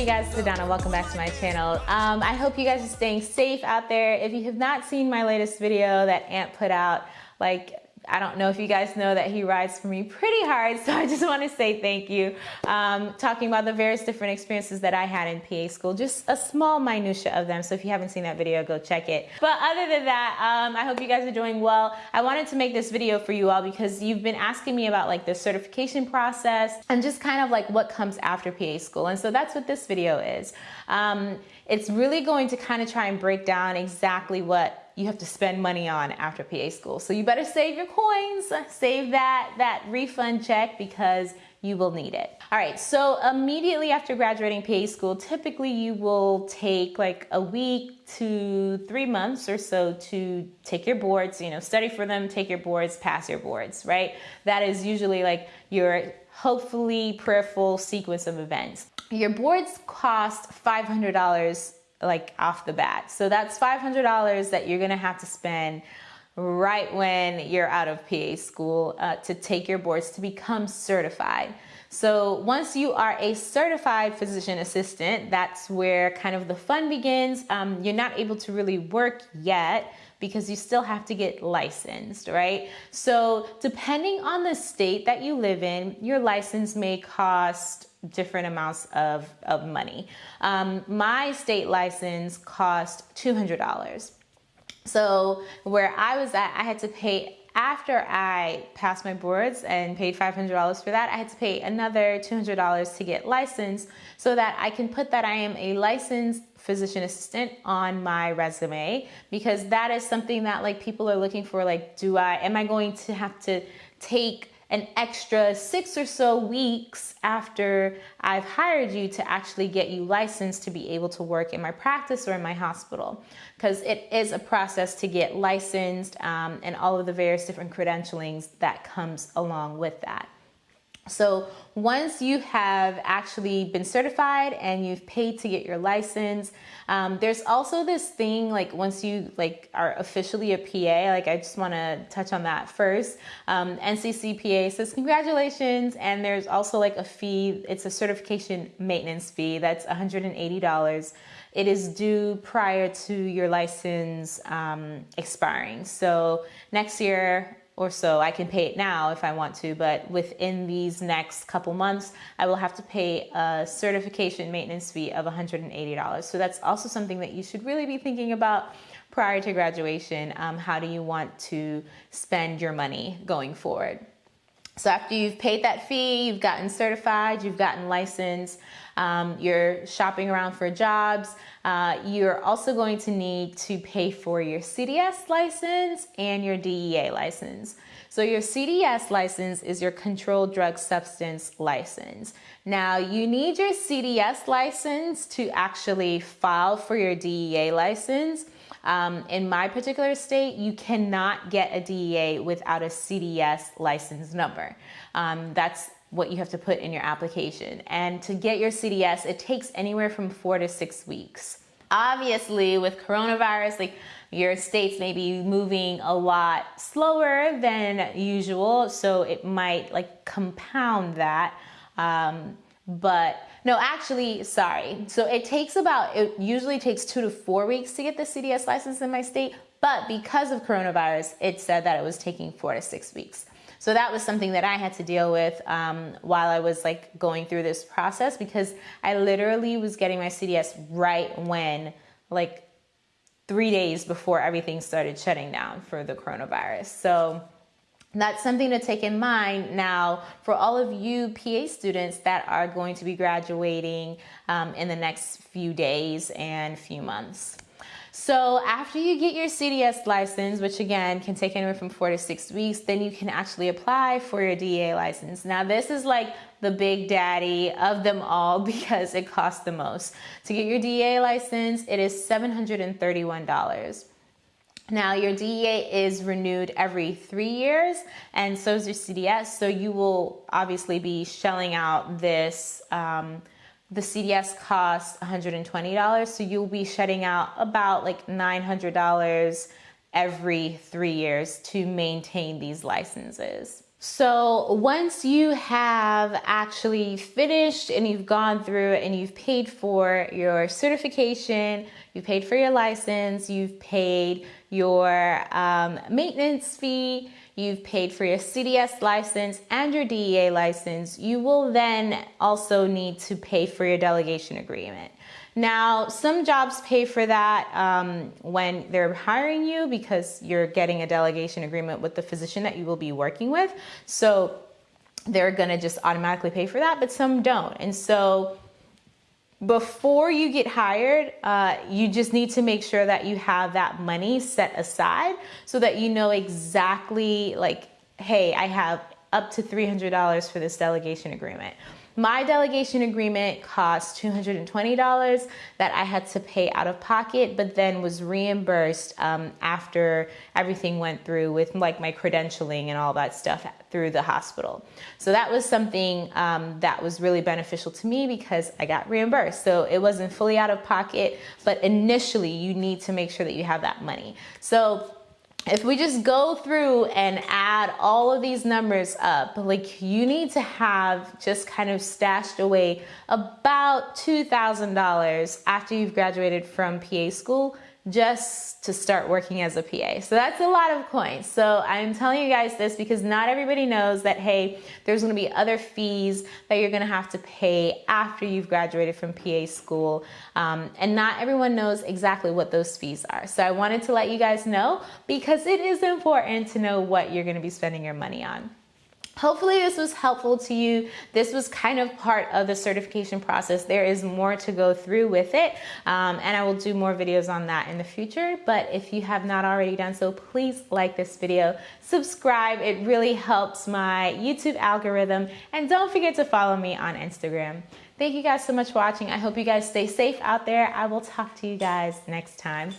Hey guys, it's Adana. Welcome back to my channel. Um, I hope you guys are staying safe out there. If you have not seen my latest video that Ant put out, like I don't know if you guys know that he rides for me pretty hard, so I just want to say thank you. Um, talking about the various different experiences that I had in PA school, just a small minutia of them. So if you haven't seen that video, go check it. But other than that, um, I hope you guys are doing well. I wanted to make this video for you all because you've been asking me about like the certification process and just kind of like what comes after PA school. And so that's what this video is. Um, it's really going to kind of try and break down exactly what you have to spend money on after PA school. So you better save your coins, save that, that refund check because you will need it. All right, so immediately after graduating PA school, typically you will take like a week to three months or so to take your boards, you know, study for them, take your boards, pass your boards, right? That is usually like your hopefully prayerful sequence of events. Your boards cost $500 like off the bat. So that's $500 that you're gonna have to spend right when you're out of PA school uh, to take your boards to become certified. So once you are a certified physician assistant, that's where kind of the fun begins. Um, you're not able to really work yet because you still have to get licensed, right? So depending on the state that you live in, your license may cost different amounts of, of money. Um, my state license cost $200. So where I was at, I had to pay after I passed my boards and paid $500 for that, I had to pay another $200 to get licensed so that I can put that I am a licensed physician assistant on my resume because that is something that like people are looking for like do I am I going to have to take an extra six or so weeks after I've hired you to actually get you licensed to be able to work in my practice or in my hospital. Because it is a process to get licensed um, and all of the various different credentialings that comes along with that. So once you have actually been certified and you've paid to get your license, um, there's also this thing like once you like are officially a PA, like I just want to touch on that first. Um, NCCPA says congratulations, and there's also like a fee. It's a certification maintenance fee that's $180. It is due prior to your license um, expiring. So next year or so. I can pay it now if I want to, but within these next couple months, I will have to pay a certification maintenance fee of $180. So that's also something that you should really be thinking about prior to graduation. Um, how do you want to spend your money going forward? So after you've paid that fee, you've gotten certified, you've gotten licensed, um, you're shopping around for jobs, uh, you're also going to need to pay for your CDS license and your DEA license. So your CDS license is your controlled drug substance license. Now you need your CDS license to actually file for your DEA license. Um, in my particular state, you cannot get a DEA without a CDS license number. Um, that's what you have to put in your application. And to get your CDS, it takes anywhere from four to six weeks. Obviously, with coronavirus, like your states may be moving a lot slower than usual, so it might like compound that. Um, but no, actually, sorry. So it takes about, it usually takes two to four weeks to get the CDS license in my state, but because of coronavirus, it said that it was taking four to six weeks. So that was something that I had to deal with um, while I was like going through this process because I literally was getting my CDS right when like three days before everything started shutting down for the coronavirus. So that's something to take in mind now for all of you PA students that are going to be graduating um, in the next few days and few months. So after you get your CDS license, which again can take anywhere from four to six weeks, then you can actually apply for your DEA license. Now this is like the big daddy of them all because it costs the most. To get your DEA license, it is $731. Now your DEA is renewed every three years and so is your CDS. So you will obviously be shelling out this um, the CDS costs $120, so you'll be shedding out about like $900 every three years to maintain these licenses. So once you have actually finished and you've gone through and you've paid for your certification, you've paid for your license, you've paid your um, maintenance fee, you've paid for your CDS license and your DEA license, you will then also need to pay for your delegation agreement. Now, some jobs pay for that um, when they're hiring you because you're getting a delegation agreement with the physician that you will be working with. So they're gonna just automatically pay for that, but some don't. And so before you get hired, uh, you just need to make sure that you have that money set aside so that you know exactly like, hey, I have up to $300 for this delegation agreement. My delegation agreement cost $220 that I had to pay out of pocket, but then was reimbursed um, after everything went through with like my credentialing and all that stuff through the hospital. So that was something um, that was really beneficial to me because I got reimbursed. So it wasn't fully out of pocket, but initially you need to make sure that you have that money. So if we just go through and add all of these numbers up, like you need to have just kind of stashed away about $2,000 after you've graduated from PA school just to start working as a PA. So that's a lot of coins. So I'm telling you guys this because not everybody knows that, hey, there's gonna be other fees that you're gonna have to pay after you've graduated from PA school. Um, and not everyone knows exactly what those fees are. So I wanted to let you guys know because it is important to know what you're gonna be spending your money on. Hopefully this was helpful to you. This was kind of part of the certification process. There is more to go through with it, um, and I will do more videos on that in the future. But if you have not already done so, please like this video, subscribe. It really helps my YouTube algorithm, and don't forget to follow me on Instagram. Thank you guys so much for watching. I hope you guys stay safe out there. I will talk to you guys next time.